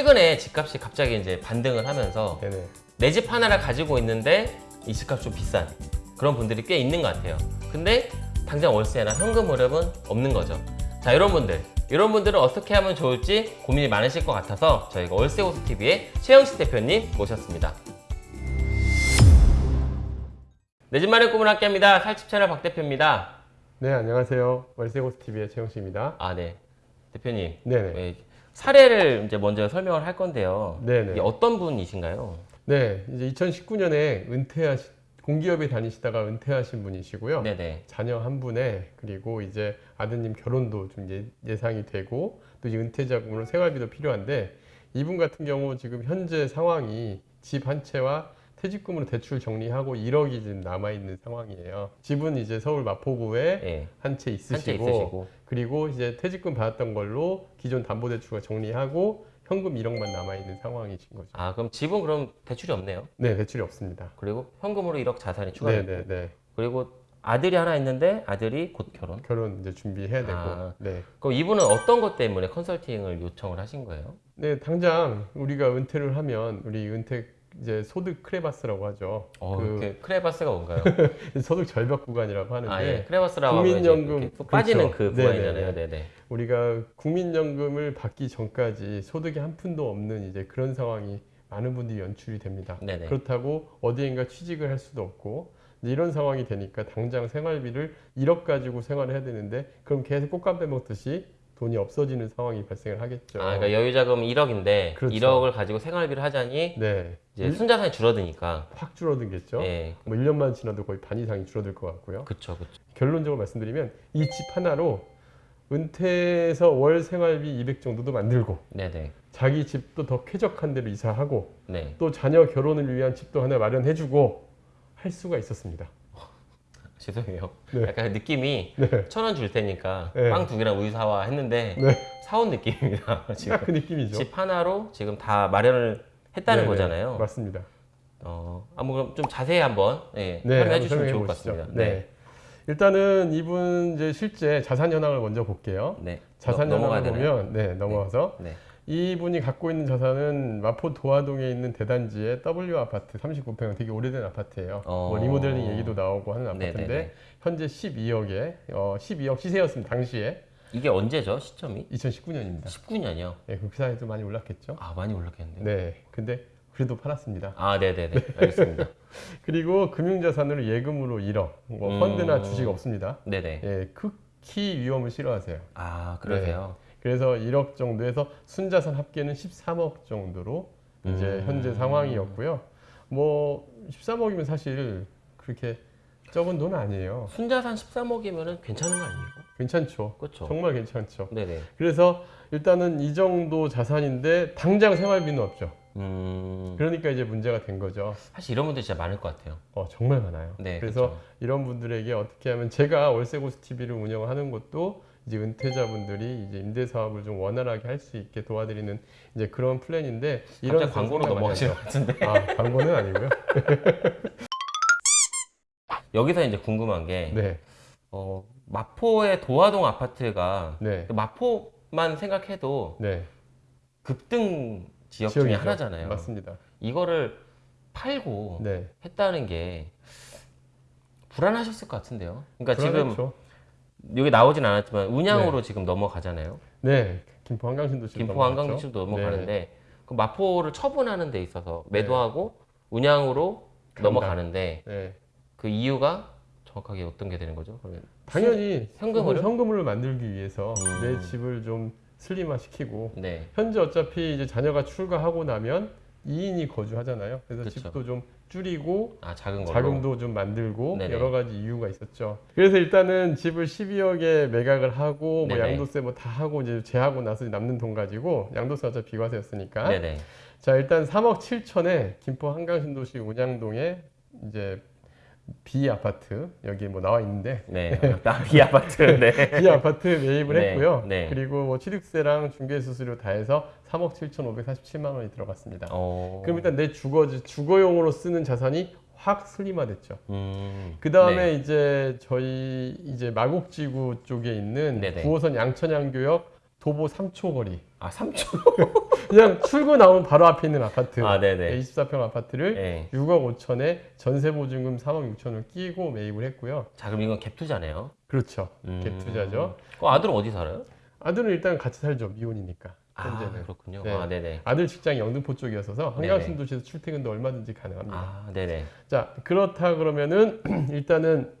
최근에 집값이 갑자기 이제 반등을 하면서. 내 집 하나를 가지고 있는데 이 집값 좀 비싼 그런 분들이 꽤 있는 것 같아요. 근데 당장 월세나 현금 흐름은 없는 거죠. 자, 이런 분들. 이런 분들은 어떻게 하면 좋을지 고민이 많으실 것 같아서 저희가 월세고수 TV의 최영식 대표님 모셨습니다. 내 집 마련 꿈을 함께합니다. 살집 채널 박 대표입니다. 네, 안녕하세요. 월세고스 TV의 최영식입니다. 아, 네. 대표님. 네네. 네, 사례를 이제 먼저 설명을 할 건데요. 네네. 이게 어떤 분이신가요? 네, 이제 2019년에 은퇴하시 공기업에 다니시다가 은퇴하신 분이시고요. 네네. 자녀 한 분에 그리고 이제 아드님 결혼도 좀 예, 예상이 되고 또 이제 은퇴 자금으로 생활비도 필요한데 이분 같은 경우 지금 현재 상황이 집 한 채와 퇴직금으로 대출 정리하고 1억이 지금 남아 있는 상황이에요. 집은 이제 서울 마포구에 네. 한채한채 있으시고, 있으시고. 그리고 이제 퇴직금 받았던 걸로 기존 담보대출과 정리하고 현금 1억만 남아 있는 상황이신 거죠. 아, 그럼 집은 그럼 대출이 없네요. 네, 대출이 없습니다. 그리고 현금으로 1억 자산이 네, 추가되고 네, 네. 그리고 아들이 하나 있는데 아들이 곧 결혼. 결혼 이제 준비해야 되고. 아. 네. 그럼 이분은 어떤 것 때문에 컨설팅을 요청을 하신 거예요? 네, 당장 우리가 은퇴를 하면 우리 은퇴 이제 소득 크레바스라고 하죠. 어, 그그 크레바스가 뭔가요? 소득 절벽 구간이라고 하는데 아, 예. 크레바스라고 국민연금, 또 빠지는 그렇죠. 그 구간이잖아요. 네네네. 네네. 우리가 국민연금을 받기 전까지 소득이 한 푼도 없는 이제 그런 상황이 많은 분들이 연출이 됩니다. 네네. 그렇다고 어디인가 취직을 할 수도 없고 이런 상황이 되니까 당장 생활비를 1억 가지고 생활을 해야 되는데 그럼 계속 꽃감 빼먹듯이 돈이 없어지는 상황이 발생을 하겠죠. 아, 그러니까 여유 자금 1억인데 그렇죠. 1억을 가지고 생활비를 하자니 네, 이제 순자산이 줄어드니까. 확 줄어들겠죠. 예. 뭐 1년만 지나도 거의 반 이상이 줄어들 것 같고요. 그쵸. 결론적으로 말씀드리면 이 집 하나로 은퇴해서 월 생활비 200 정도도 만들고 네네. 자기 집도 더 쾌적한 데로 이사하고 네. 또 자녀 결혼을 위한 집도 하나 마련해주고 할 수가 있었습니다. 죄송해요. 네. 약간 느낌이 네, 천원 줄 테니까 네. 빵두 개랑 우유 사와 했는데 네. 사온 느낌입니다. 지금 딱그 느낌이죠. 집 하나로 지금 다 마련을 했다는 네네, 거잖아요. 맞습니다. 어, 아, 뭐 그럼 좀 자세히 한번 예, 네, 설명해 한번 주시면 좋을 것 보시죠. 같습니다. 네. 일단은 이분 이제 실제 자산 현황을 먼저 볼게요. 네. 자산 현황을 되나요? 보면 네 넘어가서 네. 이분이 갖고 있는 자산은 마포 도화동에 있는 대단지의 W 아파트 39평 되게 오래된 아파트예요. 어. 뭐 리모델링 얘기도 나오고 하는 아파트인데 네네네. 현재 12억에 어, 12억 시세였습니다. 당시에 이게 언제죠? 시점이? 2019년입니다. 19년이요. 네, 그 사이에도 많이 올랐겠죠. 아, 많이 올랐겠네요. 네, 근데 그래도 팔았습니다. 아, 네, 네, 네. 알겠습니다. 그리고 금융자산으로 예금으로 1억, 뭐 음. 펀드나 주식 없습니다. 네, 네. 예, 극히 위험을 싫어하세요. 아, 그러세요. 그래서 1억 정도에서 순자산 합계는 13억 정도로 이제 음. 현재 상황이었고요. 뭐 13억이면 사실 그렇게 적은 돈 아니에요. 순자산 13억이면은 괜찮은 거 아니에요? 괜찮죠. 그렇죠. 정말 괜찮죠. 네, 네. 그래서 일단은 이 정도 자산인데 당장 생활비는 없죠. 음. 그러니까 이제 문제가 된 거죠. 사실 이런 분들 진짜 많을 것 같아요. 어, 정말 많아요. 네. 그래서 그렇죠. 이런 분들에게 어떻게 하면 제가 월세고스 TV를 운영을 하는 것도 이제 은퇴자분들이 이제 임대 사업을 좀 원활하게 할 수 있게 도와드리는 이제 그런 플랜인데 갑자기 광고로 넘어가시는. 것 같은데. 아 광고는 아니고요. 여기서 이제 궁금한 게 네, 어, 마포의 도화동 아파트가 네, 마포만 생각해도 네. 급등 지역 중에 지역이죠. 하나잖아요. 맞습니다. 이거를 팔고 네. 했다는 게 불안하셨을 것 같은데요. 그러니까 지금 불안했죠. 여기 나오진 않았지만 운양으로 지금 넘어가잖아요. 네, 김포 한강신도 지금 김포. 한강시도 넘어가는데 네. 그 마포를 처분하는 데 있어서 매도하고 운양으로 간다. 넘어가는데 네. 그 이유가 정확하게 어떤 게 되는 거죠? 그러면 당연히 현금으로? 현금을 만들기 위해서 음. 내 집을 좀 슬림화 시키고 네. 현재 어차피 이제 자녀가 출가하고 나면 2인이 거주하잖아요. 그래서 그쵸. 집도 좀 줄이고 아 작은 걸로. 자금도 좀 만들고 네네. 여러 가지 이유가 있었죠. 그래서 일단은 집을 12억에 매각을 하고 뭐. 양도세 뭐 다 하고 이제 제하고 나서 남는 돈 가지고 양도세 어차피 비과세였으니까 네네. 자 일단 3억 7천에 김포 한강신도시 운양동에 이제 B 아파트 여기 뭐 나와 있는데 네. 이 아파트. 네. B 아파트 매입을 네, 했고요. 네. 그리고 뭐 취득세랑 중개 수수료 다 해서 3억 7,547만 원이 들어갔습니다. 어. 그럼 일단 내 주거 주거용으로 쓰는 자산이 확 슬림화됐죠. 음. 그 다음에 네. 이제 저희 이제 마곡지구 쪽에 있는 네네. 9호선 양천양교역 도보 3초 거리. 아 3초. 그냥 출구 나오면 바로 앞에 있는 아파트. 아 네네. 24평 아파트를 네. 6억 5천에 전세 보증금 3억 6천을 끼고 매입을 했고요. 자 그럼 이건 갭 투자네요. 그렇죠. 음. 갭 투자죠. 어, 아들은 어디 살아요? 아들은 일단 같이 살죠. 미혼이니까. 아 현재는. 그렇군요. 네. 아 네네. 아들 직장이 영등포 쪽이어서서 네네. 한강신도시에서 출퇴근도 얼마든지 가능합니다. 아 네네. 자 그렇다 그러면은 일단은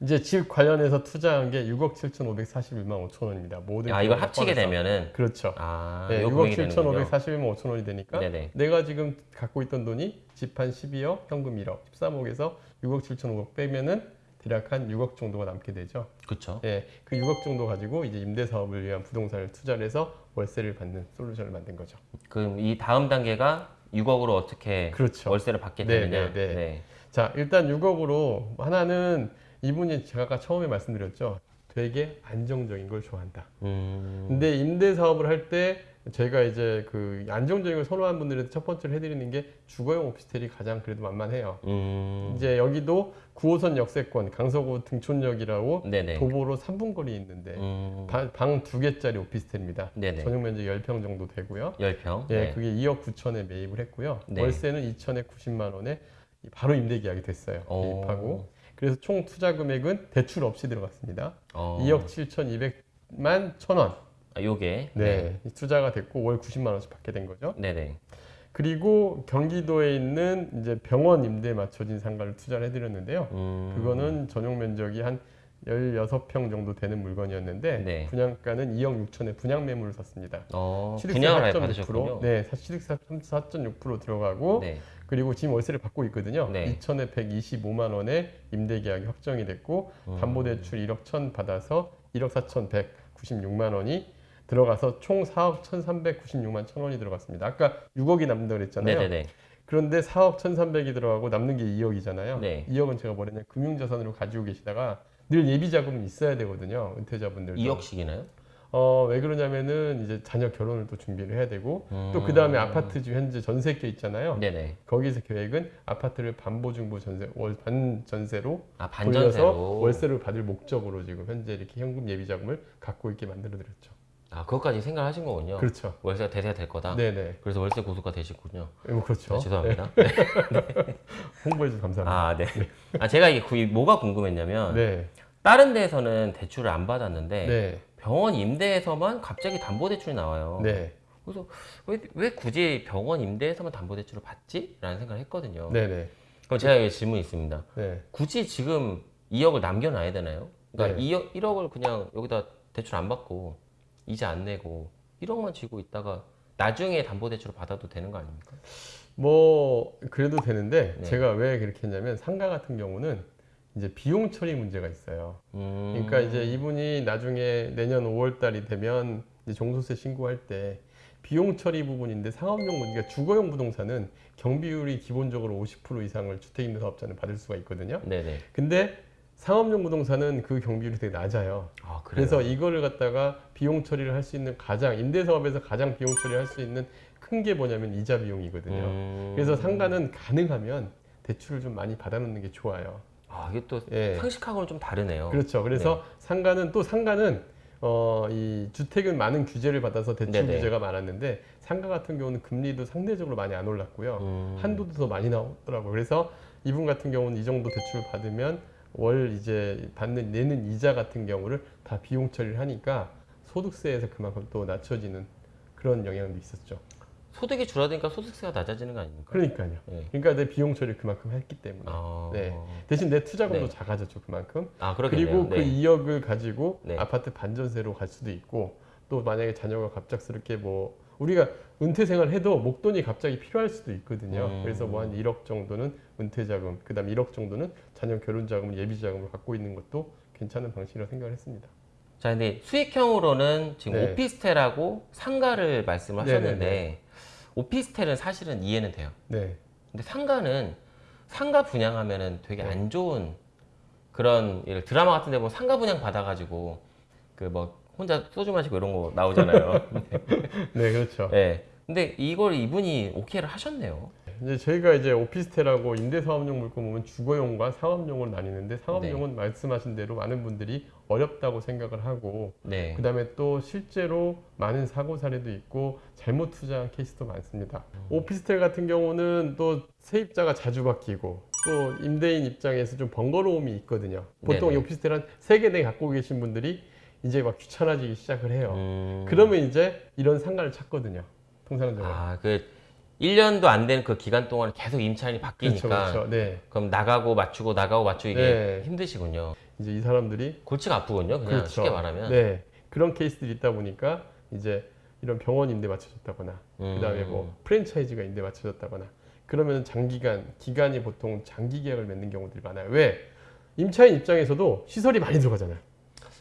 이제 집 관련해서 투자한 게 6억 7,541만 5천 원입니다. 모든 아 이걸 합치게 포함해서. 되면은 그렇죠. 아 네, 이거 6억 금액이 되는군요. 7,541만 5천 원이 되니까 네네. 내가 지금 갖고 있던 돈이 집 한 12억, 현금 1억, 13억에서 6억 7,500 빼면은 대략 한 6억 정도가 남게 되죠. 그렇죠. 예, 그 6억 정도 가지고 이제 임대 사업을 위한 부동산을 투자를 해서 월세를 받는 솔루션을 만든 거죠. 그럼 이 다음 단계가 6억으로 어떻게 그렇죠. 월세를 받게 네, 되느냐. 네, 네. 자, 일단 6억으로 하나는 이분이 제가 아까 처음에 말씀드렸죠. 되게 안정적인 걸 좋아한다. 음. 근데 임대 사업을 할 때 제가 이제 그 안정적인 걸 선호하는 분들한테 첫 번째로 해드리는 게 주거용 오피스텔이 가장 그래도 만만해요. 음. 이제 여기도 9호선 역세권 강서구 등촌역이라고 네네. 도보로 3분 거리에 있는데 음. 방 두 개짜리 오피스텔입니다. 네네. 전용 면적 10평 정도 되고요. 10평. 예, 네. 그게 2억 9천에 매입을 했고요. 네. 월세는 2천에 90만 원에 바로 임대 계약이 됐어요. 오. 매입하고. 그래서 총 투자 금액은 대출 없이 들어갔습니다. 어. 2억 7,200만 천 원. 아, 요게. 네, 이 투자가 됐고 월 90만 원씩 받게 된 거죠. 네네. 그리고 경기도에 있는 이제 병원 임대에 맞춰진 상가를 투자를 해드렸는데요. 음. 그거는 전용 면적이 한 16평 정도 되는 물건이었는데 네. 분양가는 2억 6천에 분양 매물을 샀습니다. 어, 분양을 아예 4.6%, 받으셨군요. 네, 사- 취득세 4.6% 들어가고 네. 그리고 지금 월세를 받고 있거든요. 네. 2천에 125만 원에 임대 계약이 확정이 됐고 음. 담보 대출 1억 1천 받아서 1억 4천 196만 원이 들어가서 총 4억 1,396만 천 원이 들어갔습니다. 아까 6억이 남는다고 그랬잖아요. 네네네. 그런데 4억 1,300이 들어가고 남는 게 2억이잖아요. 네. 2억은 제가 뭐랬냐 금융자산으로 가지고 계시다가 늘 예비 자금은 있어야 되거든요. 은퇴자분들도. 2억씩이나요? 어, 왜 그러냐면은 이제 자녀 결혼을 또 준비를 해야 되고 음. 또그 다음에 아파트 지금 현재 전세계 있잖아요. 네네. 거기서 계획은 아파트를 반보증보 전세 월 반전세로 아, 돌려서 반전세로. 월세를 받을 목적으로 지금 현재 이렇게 현금 예비 자금을 갖고 있게 만들어 드렸죠. 아, 그것까지 생각하신 거군요. 그렇죠. 월세가 대세가 될 거다. 네네. 그래서 월세 고수가 되시군요. 뭐 그렇죠. 네, 죄송합니다. 홍보해 주셔서 감사합니다. 아, 네. 아, 제가 이게 구- 뭐가 궁금했냐면 네. 다른 데에서는 대출을 안 받았는데 네. 병원 임대에서만 갑자기 담보 대출이 나와요. 네. 그래서 왜, 왜 굳이 병원 임대에서만 담보 대출을 받지? 라는 생각을 했거든요. 네. 네. 그럼 제가 여기 질문이 있습니다. 네. 굳이 지금 2억을 남겨놔야 되나요? 그러니까 네. 2억, 1억을 그냥 여기다 대출 안 받고 이자 안 내고 1억만 쥐고 있다가 나중에 담보 대출을 받아도 되는 거 아닙니까? 뭐 그래도 되는데 네. 제가 왜 그렇게 했냐면 상가 같은 경우는 이제 비용 처리 문제가 있어요. 음, 그러니까 이제 이분이 나중에 내년 5월 달이 되면 이제 종소세 신고할 때 비용 처리 부분인데 상업용 그러니까 주거용 부동산은 경비율이 기본적으로 50% 이상을 주택임대 사업자는 받을 수가 있거든요. 네네. 근데 상업용 부동산은 그 경비율이 되게 낮아요. 아? 그래서 이거를 갖다가 비용 처리를 할 수 있는 가장 임대 사업에서 가장 비용 처리할 수 있는 큰 게 뭐냐면 이자 비용이거든요. 음, 그래서 상가는 가능하면 대출을 좀 많이 받아놓는 게 좋아요. 아, 이게 또 예. 상식하고는 좀 다르네요. 그렇죠. 그래서 상가는 또 상가는 어, 이 주택은 많은 규제를 받아서 대출 네네. 규제가 많았는데 상가 같은 경우는 금리도 상대적으로 많이 안 올랐고요. 음, 한도도 더 많이 나오더라고요. 그래서 이분 같은 경우는 이 정도 대출 받으면 월 이제 받는 내는 이자 같은 경우를 다 비용 처리를 하니까 소득세에서 그만큼 또 낮춰지는 그런 영향도 있었죠. 소득이 줄어드니까 소득세가 낮아지는 거 아닙니까? 그러니까요. 네. 그러니까 내 비용 처리를 그만큼 했기 때문에. 아, 네. 대신 내 투자금도 네. 작아졌죠, 그만큼. 아 그러겠네요. 그리고 그 네. 2억을 가지고 네. 아파트 반전세로 갈 수도 있고 또 만약에 자녀가 갑작스럽게 뭐 우리가 은퇴 생활 해도 목돈이 갑자기 필요할 수도 있거든요. 음. 그래서 뭐 한 1억 정도는 은퇴 자금, 그다음 1억 정도는 자녀 결혼 자금, 예비 자금을 갖고 있는 것도 괜찮은 방식이라고 생각을 했습니다. 자, 근데 수익형으로는 지금 네. 오피스텔하고 상가를 말씀을 네네네. 하셨는데 오피스텔은 사실은 이해는 돼요. 네. 근데 상가는 상가 분양하면은 되게 네. 안 좋은 그런 드라마 같은 데 보면 상가 분양 받아가지고 그뭐 혼자 소주 마시고 이런 거 나오잖아요. 네, 그렇죠. 네. 근데 이걸 이분이 오케이를 하셨네요. 이제 저희가 이제 오피스텔하고 임대사업용 물건 보면 주거용과 상업용으로 나뉘는데 상업용은 말씀하신 대로 많은 분들이 어렵다고 생각을 하고 네. 그 다음에 또 실제로 많은 사고 사례도 있고 잘못 투자한 케이스도 많습니다. 오피스텔 같은 경우는 또 세입자가 자주 바뀌고 또 임대인 입장에서 좀 번거로움이 있거든요. 보통 네네. 이 오피스텔 한 세개네 갖고 계신 분들이 이제 막 귀찮아지기 시작을 해요. 음. 그러면 이제 이런 상가를 찾거든요. 통상적으로. 아, 그 1년도 안 된 그 기간 동안 계속 임차인이 바뀌니까 그렇죠, 그렇죠. 네. 그럼 나가고 맞추고 나가고 맞추고 이게 네. 힘드시군요. 이제 이 사람들이 골치가 아프군요. 그냥 그렇죠. 쉽게 말하면. 네. 그런 케이스들이 있다 보니까 이제 이런 병원 임대 맞춰줬다거나 음. 그다음에 뭐 프랜차이즈가 임대 맞춰줬다거나 그러면 장기간 기간이 보통 장기 계약을 맺는 경우들이 많아요. 왜? 임차인 입장에서도 시설이 많이 들어가잖아요.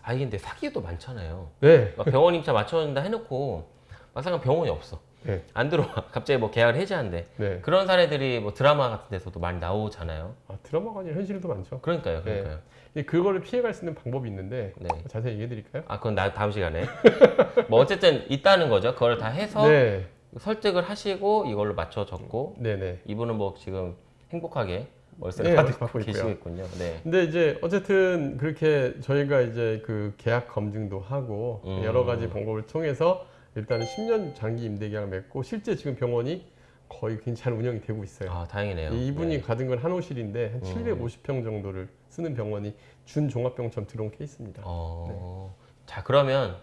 아 이게 근데 사기도 많잖아요. 네. 막 병원 임차 맞춰준다 해놓고 막상 병원이 없어. 네. 안 들어와. 갑자기 뭐 계약을 해지한대. 네. 그런 사례들이 뭐 드라마 같은 데서도 많이 나오잖아요. 아, 드라마가 아니라 현실도 많죠. 그러니까요, 네. 그러니까요. 근데 그거를 피해갈 수 있는 방법이 있는데 네. 자세히 얘기해 드릴까요? 아 그건 나 다음 시간에. 뭐 어쨌든 있다는 거죠. 그걸 다 해서 네. 설득을 하시고 이걸로 맞춰 줬고 네, 네. 이분은 뭐 지금 행복하게 월세를 네, 받고, 받고. 계시겠군요. 네. 근데 이제 어쨌든 그렇게 저희가 이제 그 계약 검증도 하고 음. 여러 가지 방법을 통해서 일단은 10년 장기 임대 계약 맺고 실제 지금 병원이 거의 괜찮은 운영이 되고 있어요. 아 다행이네요. 이분이 네. 가진 건 한호실인데 한 음. 750평 정도를 쓰는 병원이 준 종합병원처럼 들어온 케이스입니다. 어. 자 그러면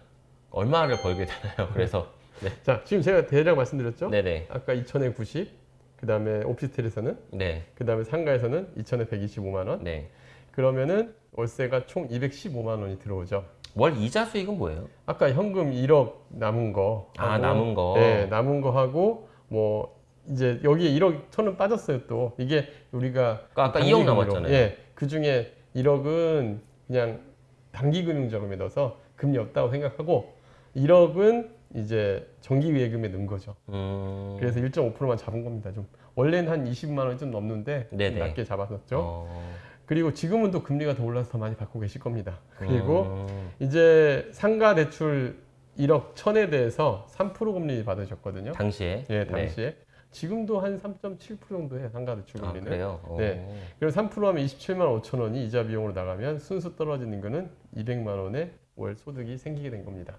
얼마를 벌게 되나요? 그래서 네. 자, 지금 제가 대략 말씀드렸죠? 네네. 아까 2천에 90, 그 다음에 오피스텔에서는, 네. 그 다음에 상가에서는 2천에 125만 원. 네. 그러면은 월세가 총 215만 원이 들어오죠. 월 이자 수익은 뭐예요? 아까 현금 1억 남은 거. 아, 하고, 남은 거. 네, 남은 거 하고 뭐 이제 여기에 1억 천원 빠졌어요 또. 이게 우리가 그러니까 아까 단기 2억 금리로. 남았잖아요. 예, 그 중에 1억은 그냥 단기 금융자금에 넣어서 금리 없다고 생각하고 1억은 이제 정기예금에 넣은 거죠. 음. 그래서 1.5%만 잡은 겁니다. 좀 원래는 한 20만 원이 좀 넘는데 좀. 낮게 잡았었죠. 어. 그리고 지금은 또 금리가 더 올라서 더 많이 받고 계실 겁니다. 그리고 음. 이제 상가 대출 1억 천에 대해서 3% 금리 받으셨거든요. 당시에. 예, 네. 당시에. 지금도 한 3.7% 정도 해요, 상가 대출 아 금리는. 그래요? 어. 네. 그럼 3% 하면 27만 5천 원이 이자 비용으로 나가면 순수 떨어지는 거는 200만 원의 월 소득이 생기게 된 겁니다.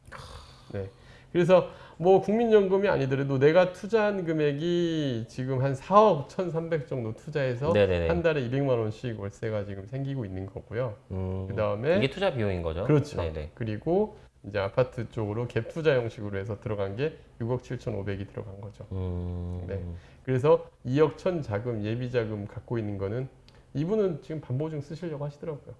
네. 그래서 뭐 국민연금이 아니더라도 내가 투자한 금액이 지금 한 4억 1,300 정도 투자해서 네네네. 한 달에 200만 원씩 월세가 지금 생기고 있는 거고요. 음. 그다음에 이게 투자 비용인 거죠? 그렇죠. 네네. 그리고 이제 아파트 쪽으로 갭 투자 형식으로 해서 들어간 게 6억 7,500이 들어간 거죠. 음. 네. 그래서 2억 천 자금 예비 자금 갖고 있는 거는 이분은 지금 반보증 쓰시려고 하시더라고요.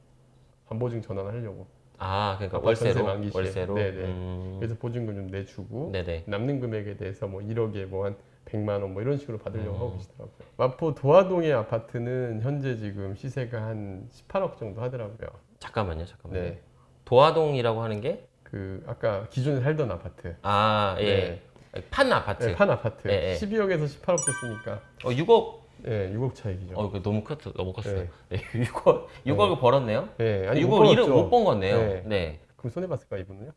반보증 전환하려고. 아 그러니까 월세로 만기 시에. 월세로. 네네. 음. 그래서 보증금 좀 내주고 네네. 남는 금액에 대해서 뭐 1억에 뭐 한 100만 원 뭐 이런 식으로 받으려고 음. 하고 계시더라고요. 마포 도화동의 아파트는 현재 지금 시세가 한 18억 정도 하더라고요. 잠깐만요, 잠깐만요. 네. 도화동이라고 하는 게 그 아까 기존에 살던 아파트. 아, 예. 판 아파트. 네, 판 아파트. 예, 예. 12억에서 18억 됐으니까 어, 6억. 예, 6억 차익이죠. 어, 이거 너무 컸어. 너무 컸어요. 네. 네. 6억, 6억을 벌었네요. 예, 아니 6억 일을 벌었죠. 못번 거네요. 네. 네. 그럼 손해 봤을까 이분은요?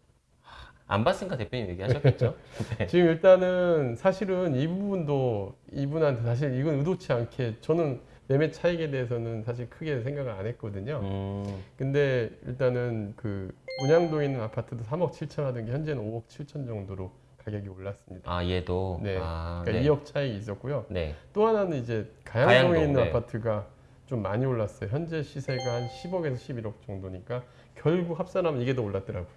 안 봤으니까 대표님 얘기하셨겠죠? 네. 지금 일단은 사실은 이 부분도 이분한테 사실 이건 의도치 않게 저는 매매 차익에 대해서는 사실 크게 생각을 안 했거든요. 음, 근데 일단은 그 문양동에 있는 아파트도 3억 7천 하던 게 현재는 5억 7천 정도로 가격이 올랐습니다. 아, 얘도. 네. 아, 그러니까 네. 2억 차익이 있었고요. 네. 또 하나는 이제 가양동에 가양동, 있는 네. 아파트가 좀 많이 올랐어요. 현재 시세가 한 10억에서 11억 정도니까 결국 합산하면 이게 더 올랐더라고요.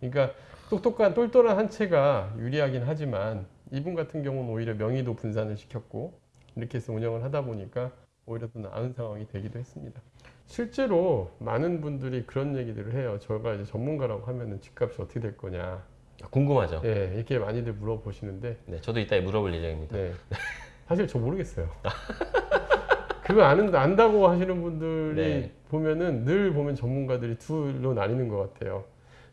그러니까 똑똑한 똘똘한 한 채가 유리하긴 하지만 이분 같은 경우는 오히려 명의도 분산을 시켰고 이렇게 해서 운영을 하다 보니까 오히려 더 나은 상황이 되기도 했습니다. 실제로 많은 분들이 그런 얘기들을 해요. 저가 이제 전문가라고 하면은 집값이 어떻게 될 거냐. 궁금하죠? 예, 이렇게 많이들 물어보시는데 네. 저도 이따 물어볼 예정입니다. 네. 사실 저 모르겠어요. 그거 아는 안다고 하시는 분들이 네. 보면은 늘 보면 전문가들이 둘로 나뉘는 것 같아요.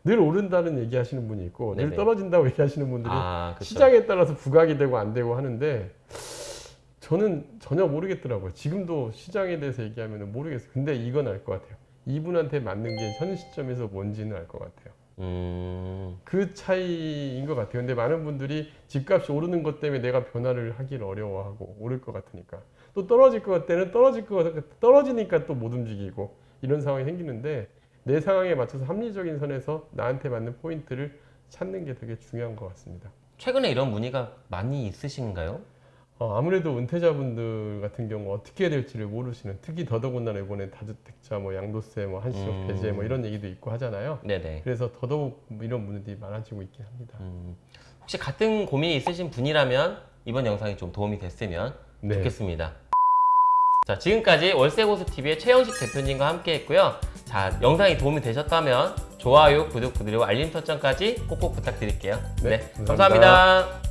늘 오른다는 얘기 하시는 분이 있고 늘 네네. 떨어진다고 얘기하시는 분들이 아, 그쵸. 시장에 따라서 부각이 되고 안 되고 하는데 저는 전혀 모르겠더라고요. 지금도 시장에 대해서 얘기하면 모르겠어요. 근데 이건 알 것 같아요. 이분한테 맞는 게 현 시점에서 뭔지는 알 것 같아요. 음, 그 차이인 것 같아요. 근데 많은 분들이 집값이 오르는 것 때문에 내가 변화를 하기를 어려워하고 오를 것 같으니까 또 떨어질 것 같때는 떨어질 것 같, 떨어지니까 또 못 움직이고 이런 상황이 생기는데 내 상황에 맞춰서 합리적인 선에서 나한테 맞는 포인트를 찾는 게 되게 중요한 것 같습니다. 최근에 이런 문의가 많이 있으신가요? 어, 아무래도 은퇴자분들 같은 경우 어떻게 해야 될지를 모르시는 특히 더더군다나 이번에 다주택자 뭐 양도세 뭐 한시적 음. 배제 뭐 이런 얘기도 있고 하잖아요. 네네. 그래서 더더욱 이런 문제들이 많아지고 있긴 합니다. 음, 혹시 같은 고민이 있으신 분이라면 이번 영상이 좀 도움이 됐으면 네. 좋겠습니다. 자, 지금까지 월세고수TV의 최영식 대표님과 함께 했고요. 자, 영상이 도움이 되셨다면 좋아요, 구독, 그리고 알림 설정까지 꼭꼭 부탁드릴게요. 네, 네 감사합니다. 감사합니다.